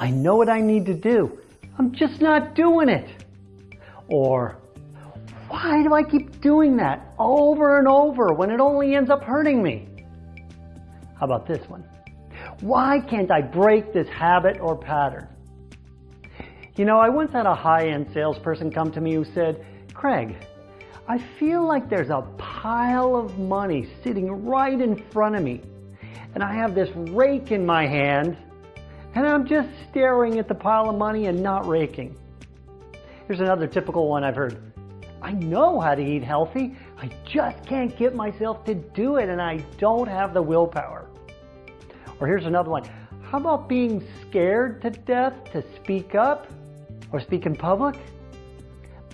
I know what I need to do. I'm just not doing it. Or, why do I keep doing that over and over when it only ends up hurting me? How about this one? Why can't I break this habit or pattern? You know, I once had a high-end salesperson come to me who said, Craig, I feel like there's a pile of money sitting right in front of me. And I have this rake in my hand, and I'm just staring at the pile of money and not raking. Here's another typical one I've heard. I know how to eat healthy. I just can't get myself to do it, and I don't have the willpower. Or here's another one. How about being scared to death to speak up or speak in public?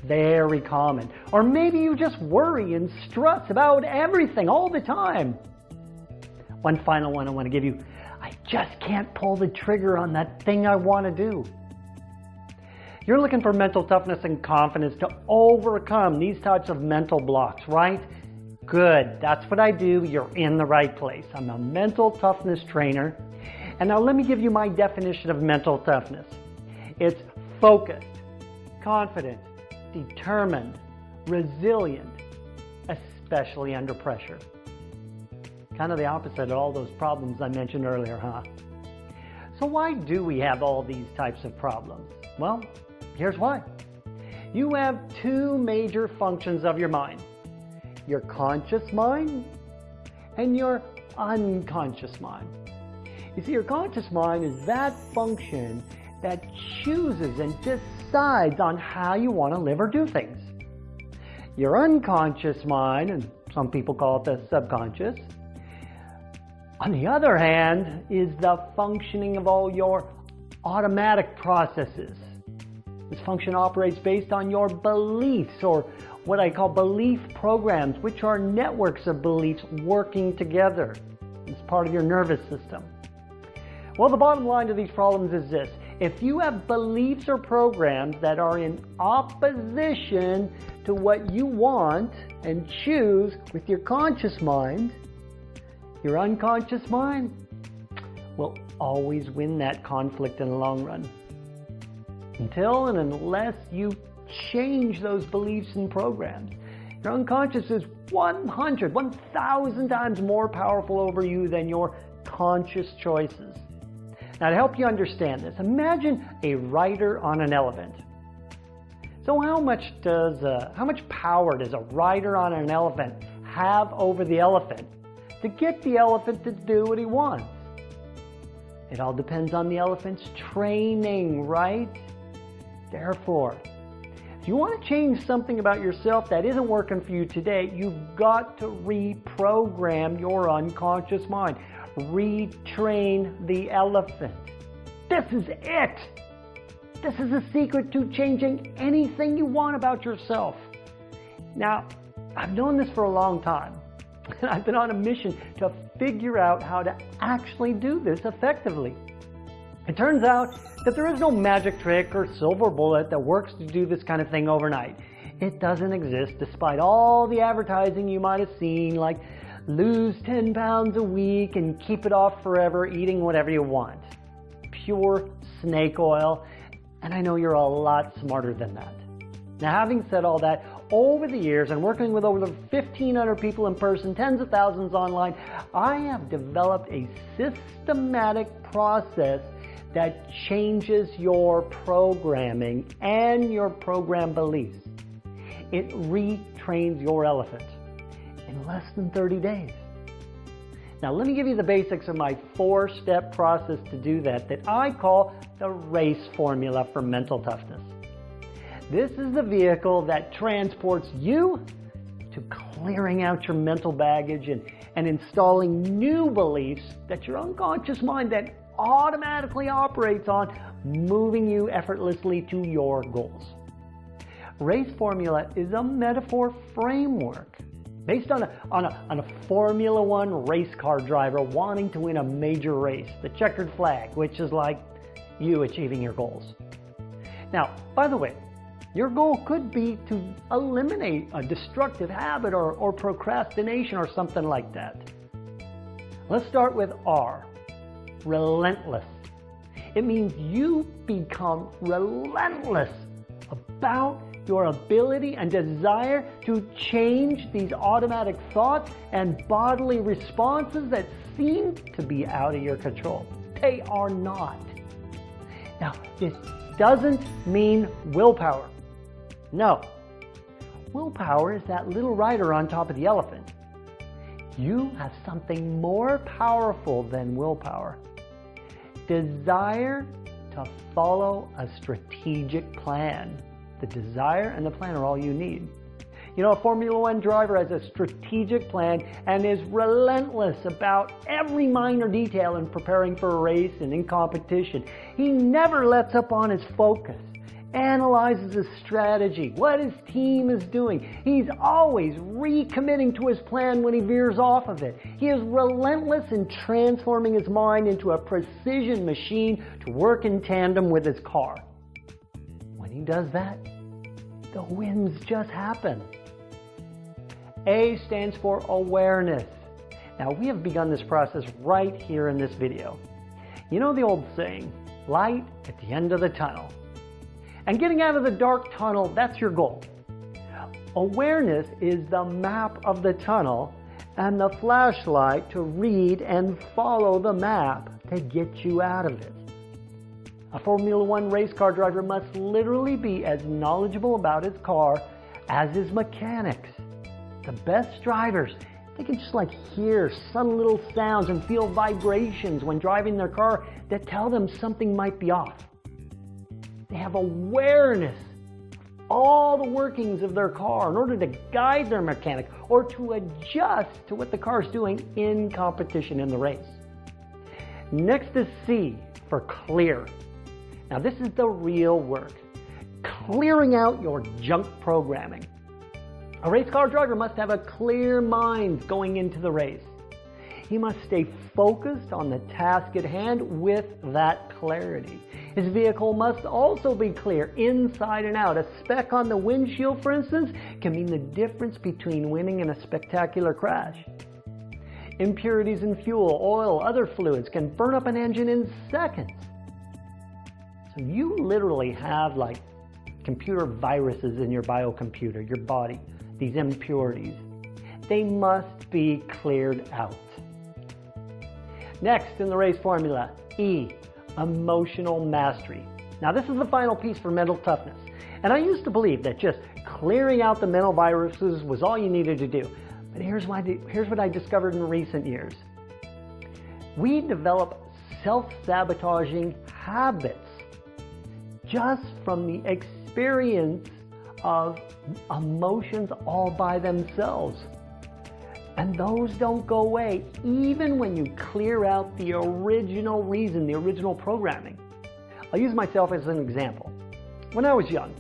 Very common. Or maybe you just worry and stress about everything all the time. One final one I want to give you. Just can't pull the trigger on that thing I want to do. You're looking for mental toughness and confidence to overcome these types of mental blocks, right? Good, that's what I do. You're in the right place. I'm a mental toughness trainer. And now let me give you my definition of mental toughness. It's focused, confident, determined, resilient, especially under pressure. Kind of the opposite of all those problems I mentioned earlier, huh? So why do we have all these types of problems? Well, here's why. You have two major functions of your mind. Your conscious mind and your unconscious mind. You see, your conscious mind is that function that chooses and decides on how you want to live or do things. Your unconscious mind, and some people call it the subconscious, on the other hand, is the functioning of all your automatic processes. This function operates based on your beliefs or what I call belief programs, which are networks of beliefs working together. It's part of your nervous system. Well, the bottom line to these problems is this. If you have beliefs or programs that are in opposition to what you want and choose with your conscious mind, your unconscious mind will always win that conflict in the long run. Until and unless you change those beliefs and programs. Your unconscious is 100, 1,000 times more powerful over you than your conscious choices. Now to help you understand this, imagine a rider on an elephant. So how much does, uh, how much power does a rider on an elephant have over the elephant to get the elephant to do what he wants. It all depends on the elephant's training, right? Therefore, if you want to change something about yourself that isn't working for you today, you've got to reprogram your unconscious mind. Retrain the elephant. This is it. This is the secret to changing anything you want about yourself. Now, I've known this for a long time. And I've been on a mission to figure out how to actually do this effectively. It turns out that there is no magic trick or silver bullet that works to do this kind of thing overnight. It doesn't exist despite all the advertising you might have seen like lose 10 pounds a week and keep it off forever eating whatever you want. Pure snake oil. And I know you're a lot smarter than that. Now having said all that, over the years and working with over 1,500 people in person, tens of thousands online, I have developed a systematic process that changes your programming and your program beliefs. It retrains your elephant in less than 30 days. Now let me give you the basics of my four-step process to do that that I call the RACE formula for mental toughness. This is the vehicle that transports you to clearing out your mental baggage and, and installing new beliefs that your unconscious mind that automatically operates on, moving you effortlessly to your goals. Race formula is a metaphor framework based on a, on, a, on a Formula One race car driver wanting to win a major race, the checkered flag, which is like you achieving your goals. Now, by the way, your goal could be to eliminate a destructive habit or, or procrastination or something like that. Let's start with R, relentless. It means you become relentless about your ability and desire to change these automatic thoughts and bodily responses that seem to be out of your control. They are not. Now, this doesn't mean willpower. No. Willpower is that little rider on top of the elephant. You have something more powerful than willpower. Desire to follow a strategic plan. The desire and the plan are all you need. You know, a Formula One driver has a strategic plan and is relentless about every minor detail in preparing for a race and in competition. He never lets up on his focus analyzes his strategy, what his team is doing. He's always recommitting to his plan when he veers off of it. He is relentless in transforming his mind into a precision machine to work in tandem with his car. When he does that, the wins just happen. A stands for awareness. Now we have begun this process right here in this video. You know the old saying, light at the end of the tunnel. And getting out of the dark tunnel, that's your goal. Awareness is the map of the tunnel and the flashlight to read and follow the map to get you out of it. A Formula One race car driver must literally be as knowledgeable about his car as his mechanics. The best drivers, they can just like hear subtle little sounds and feel vibrations when driving their car that tell them something might be off. They have awareness all the workings of their car in order to guide their mechanic or to adjust to what the car is doing in competition in the race. Next is C for clear. Now this is the real work. Clearing out your junk programming. A race car driver must have a clear mind going into the race. He must stay focused on the task at hand with that clarity. His vehicle must also be clear inside and out. A speck on the windshield, for instance, can mean the difference between winning and a spectacular crash. Impurities in fuel, oil, other fluids can burn up an engine in seconds. So you literally have like computer viruses in your biocomputer, your body, these impurities. They must be cleared out. Next in the race formula, E, emotional mastery. Now this is the final piece for mental toughness. And I used to believe that just clearing out the mental viruses was all you needed to do. But here's, why, here's what I discovered in recent years. We develop self-sabotaging habits just from the experience of emotions all by themselves. And those don't go away even when you clear out the original reason, the original programming. I'll use myself as an example. When I was young,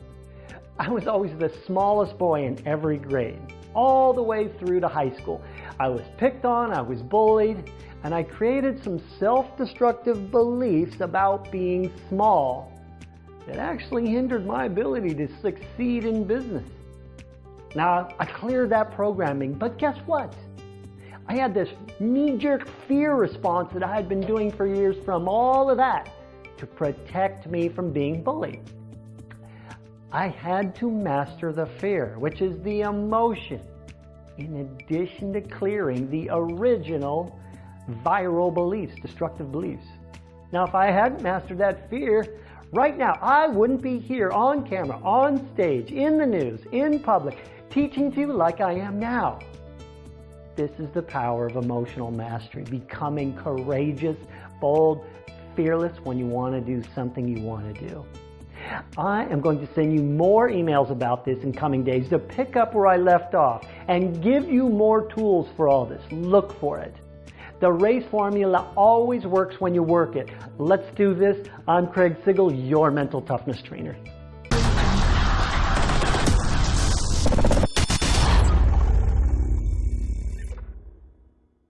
I was always the smallest boy in every grade, all the way through to high school. I was picked on, I was bullied, and I created some self-destructive beliefs about being small that actually hindered my ability to succeed in business. Now, I cleared that programming, but guess what? I had this knee-jerk fear response that I had been doing for years from all of that to protect me from being bullied. I had to master the fear, which is the emotion, in addition to clearing the original viral beliefs, destructive beliefs. Now, if I hadn't mastered that fear, right now, I wouldn't be here on camera, on stage, in the news, in public, teaching to you like I am now. This is the power of emotional mastery, becoming courageous, bold, fearless when you want to do something you want to do. I am going to send you more emails about this in coming days to pick up where I left off and give you more tools for all this. Look for it. The race formula always works when you work it. Let's do this. I'm Craig Sigl, your mental toughness trainer.